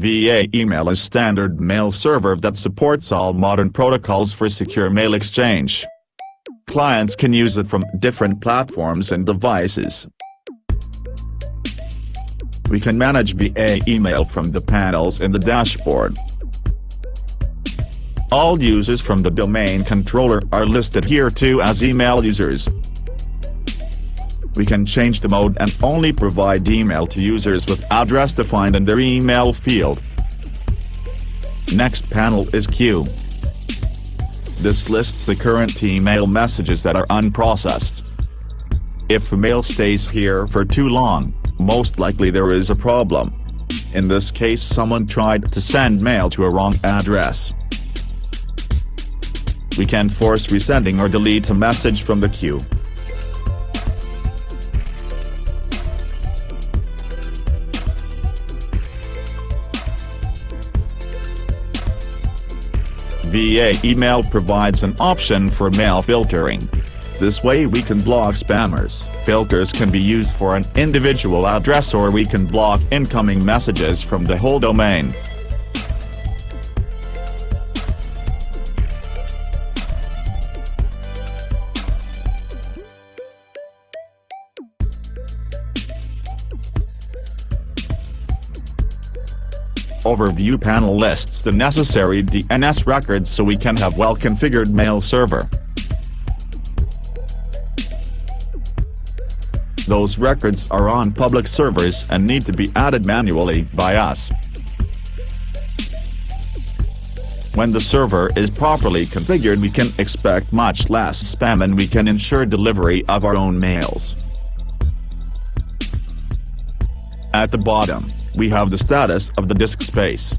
VA Email is standard mail server that supports all modern protocols for secure mail exchange. Clients can use it from different platforms and devices. We can manage VA email from the panels in the dashboard. All users from the domain controller are listed here too as email users. We can change the mode and only provide email to users with address defined in their email field. Next panel is Queue. This lists the current email messages that are unprocessed. If a mail stays here for too long, most likely there is a problem. In this case someone tried to send mail to a wrong address. We can force resending or delete a message from the queue. VA Email provides an option for mail filtering. This way we can block spammers. Filters can be used for an individual address or we can block incoming messages from the whole domain. Overview panel lists the necessary DNS records so we can have well-configured mail server. Those records are on public servers and need to be added manually by us. When the server is properly configured we can expect much less spam and we can ensure delivery of our own mails. At the bottom, we have the status of the disk space.